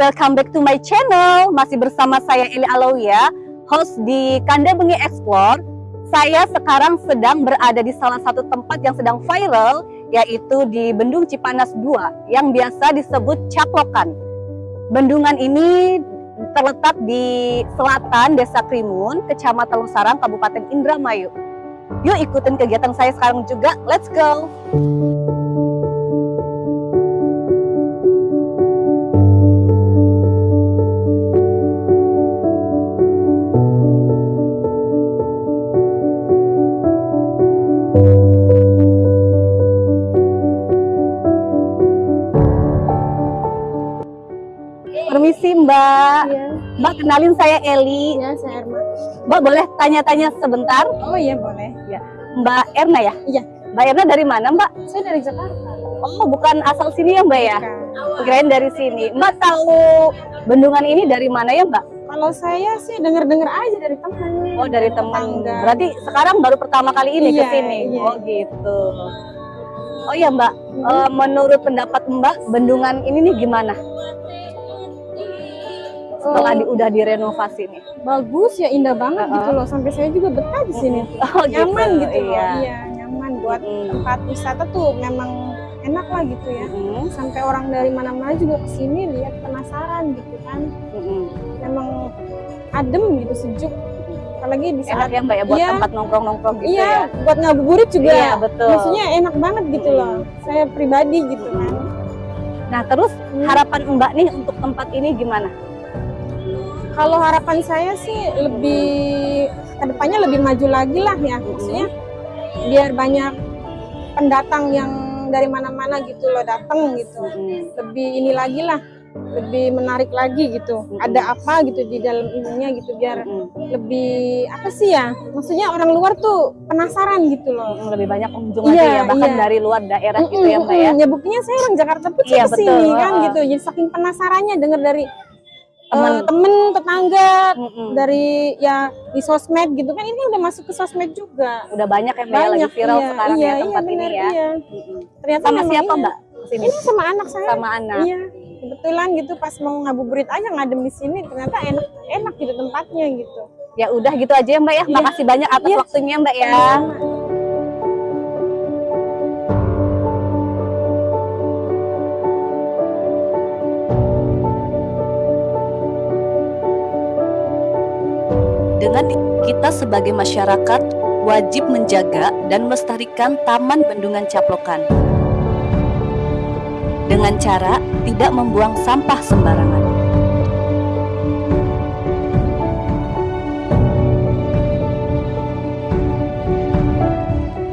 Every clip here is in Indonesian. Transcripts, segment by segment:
welcome back to my channel. Masih bersama saya Eli Alawia, host di Kanda Bengi Explore. Saya sekarang sedang berada di salah satu tempat yang sedang viral, yaitu di Bendung Cipanas 2, yang biasa disebut Caplokan. Bendungan ini terletak di selatan Desa Krimun, Kecamatan Lusarang, Kabupaten Indramayu. Yuk ikutin kegiatan saya sekarang juga, let's go! Permisi Mbak. Iya, Mbak kenalin saya Eli. iya saya Erma. Mbak boleh tanya-tanya sebentar? Oh iya boleh. Mbak Erna ya? Iya. Mbak Erna dari mana Mbak? Saya dari Jakarta. Oh bukan asal sini ya Mbak ya? Bukan. Kirain dari sini. Mbak tahu bendungan ini dari mana ya Mbak? Kalau saya sih denger-denger aja dari teman. Oh dari teman. Berarti sekarang baru pertama kali ini ke Iya, sini. iya. Oh gitu. Oh ya Mbak, eh, menurut pendapat Mbak bendungan ini nih gimana? Setelah di, udah direnovasi nih. bagus ya indah banget Uh-uh. gitu loh. Sampai saya juga betah di sini. Oh nyaman gitu, loh. Iya. Iya nyaman buat Mm. tempat wisata tuh memang enak lah gitu ya. Mm-mm, Sampai orang dari mana-mana juga ke sini lihat penasaran gitu kan. mm-mm. Memang adem gitu sejuk. Apalagi di Enak saat ya Mbak ya buat Iya. tempat nongkrong-nongkrong gitu iya ya. buat ngabuburit juga. Iya betul. Maksudnya enak banget gitu loh. Saya pribadi gitu kan. Nah terus Hmm. harapan Mbak nih untuk tempat ini gimana? Kalau harapan saya sih lebih ke depannya lebih maju lagi lah ya, maksudnya biar banyak pendatang yang dari mana-mana gitu loh datang gitu, Mm. lebih ini lagi lah, lebih menarik lagi gitu. Mm-mm. Ada apa gitu di dalam ininya gitu biar Mm. lebih apa sih ya? Maksudnya orang luar tuh penasaran gitu loh. Lebih banyak pengunjung lagi ya bahkan iya. dari luar daerah gitu ya Mbak ya. Ya buktinya saya orang Jakarta pun Iya, ke sini betul. kan gitu. Jadi saking penasarannya dengar dari Teman. eh, temen tetangga Mm-mm. dari ya di sosmed gitu kan ini udah masuk ke sosmed juga Udah banyak ya Mbak ya, lagi banyak viral iya, sekarang iya, ya tempat iya, ini bener, ya. iya. Ternyata Sama siapa iya. Mbak ke sini? ini sama anak saya Sama anak. iya kebetulan gitu pas mau ngabuburit aja ngadem di sini ternyata enak enak gitu tempatnya gitu Ya udah gitu aja ya Mbak ya. Iya. Makasih banyak atas Iya. waktunya Mbak ya. Dengan kita sebagai masyarakat wajib menjaga dan melestarikan Taman Bendungan Caplokan. Dengan cara tidak membuang sampah sembarangan.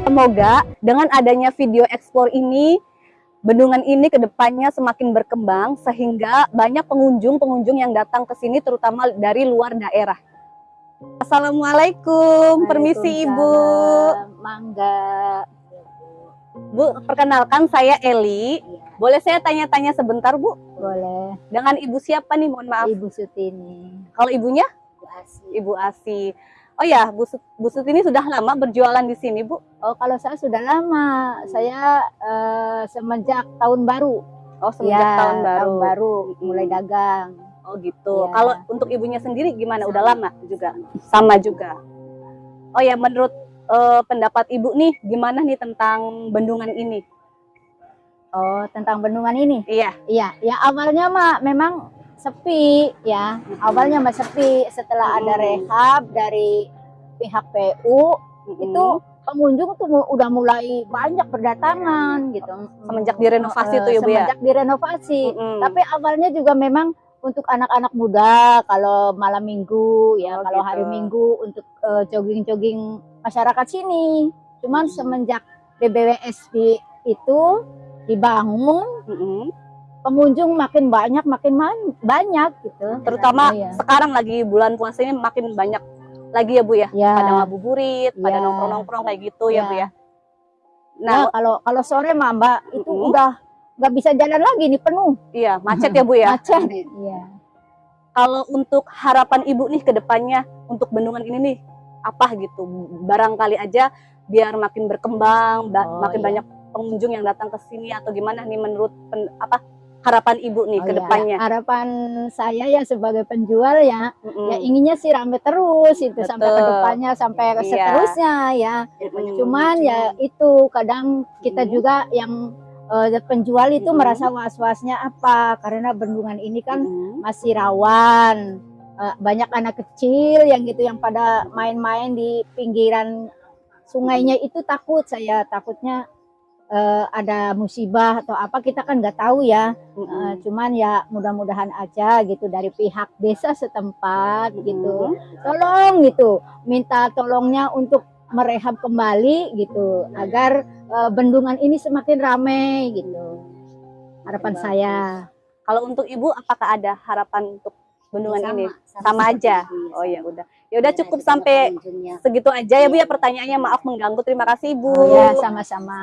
Semoga dengan adanya video explore ini, bendungan ini ke depannya semakin berkembang sehingga banyak pengunjung-pengunjung yang datang ke sini terutama dari luar daerah. Assalamualaikum, permisi Ibu. Mangga. Bu, perkenalkan saya Eli. Boleh saya tanya-tanya sebentar Bu? Boleh. Dengan Ibu siapa nih? Mohon maaf. Ibu Sutini. Kalau ibunya? Bu Asi. Ibu Asi. Oh ya, Bu, Bu Sutini sudah lama berjualan di sini Bu? Oh, kalau saya sudah lama. Saya eh, semenjak tahun baru. Oh, semenjak Ya, tahun baru. Tahun baru mulai dagang. Oh gitu. Iya. Kalau untuk ibunya sendiri gimana? Udah lama juga? Sama juga. Oh ya, menurut eh, pendapat ibu nih, gimana nih tentang bendungan ini? Oh, tentang bendungan ini. Iya. Iya, ya awalnya mah memang sepi ya. Awalnya mah sepi setelah ada Mm. rehab dari pihak PU itu pengunjung tuh udah mulai banyak berdatangan gitu. Semenjak direnovasi Eh, tuh ya, Bu, ya? Semenjak direnovasi. Mm-mm. Tapi awalnya juga memang untuk anak-anak muda kalau malam minggu ya Oh, kalau gitu. hari minggu untuk eh, jogging-jogging masyarakat sini. Cuman semenjak BBWS di- itu dibangun Mm-mm. pengunjung makin banyak makin man- banyak gitu. Terutama Iya. sekarang lagi bulan puasa ini makin banyak lagi ya Bu ya? ya. Pada ngabuburit, pada Iya. nongkrong-nongkrong kayak gitu ya Iya. Bu ya? Nah, Nah, kalau kalau sore mah Mbak itu Mm-mm. udah nggak bisa jalan lagi nih penuh iya macet ya Bu ya? macet. Iya. Kalau untuk harapan Ibu nih ke depannya untuk bendungan ini nih apa gitu? Barangkali aja biar makin berkembang, ba- Oh, makin iya. banyak pengunjung yang datang ke sini atau gimana nih menurut pen- apa harapan ibu nih Oh ke ya, depannya? harapan saya ya sebagai penjual ya, Mm-mm. ya inginnya sih rame terus itu sampai ke Betul. depannya sampai ke Iya. seterusnya ya. Mm-mm. Cuman ya itu kadang kita Mm. juga yang eh, penjual itu Mm-mm. merasa was-wasnya apa? Karena bendungan ini kan Mm-mm. masih rawan. Eh, banyak anak kecil yang gitu yang pada main-main di pinggiran sungainya itu takut saya takutnya eh, ada musibah atau apa kita kan nggak tahu ya. Eh, Mm-mm. cuman ya mudah-mudahan aja gitu dari pihak desa setempat gitu. Mm-mm. Tolong gitu, minta tolongnya untuk merehab kembali gitu agar eh, bendungan ini semakin ramai gitu. Harapan Bagus. saya. Kalau untuk ibu, apakah ada harapan untuk bendungan Sama, ini? sama Sama aja. itu, ya. Oh ya udah. Ya udah Biar cukup sampai pengunjungnya. segitu aja ya Bu ya pertanyaannya. Maaf mengganggu. Terima kasih Ibu. Ya sama-sama.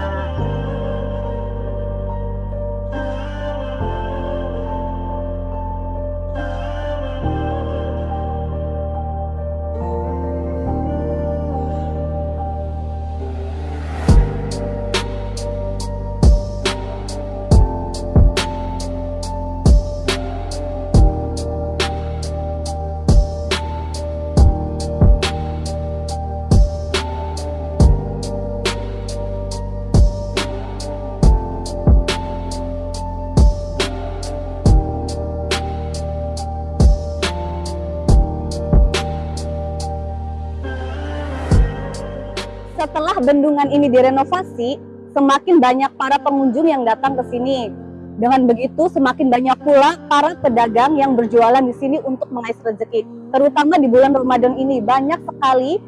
Setelah bendungan ini direnovasi, semakin banyak para pengunjung yang datang ke sini. Dengan begitu, semakin banyak pula para pedagang yang berjualan di sini untuk mengais rezeki. Terutama di bulan Ramadan ini, banyak sekali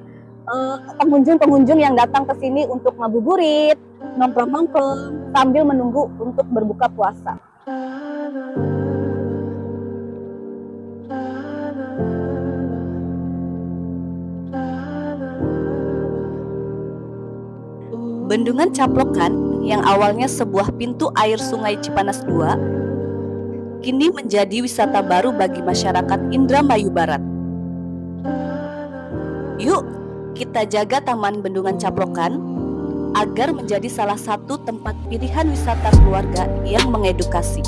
eh, pengunjung-pengunjung yang datang ke sini untuk ngabuburit, nongkrong-nongkrong, sambil menunggu untuk berbuka puasa. Bendungan Caplokan yang awalnya sebuah pintu air Sungai Cipanas II kini menjadi wisata baru bagi masyarakat Indramayu Barat. Yuk, kita jaga Taman Bendungan Caplokan agar menjadi salah satu tempat pilihan wisata keluarga yang mengedukasi.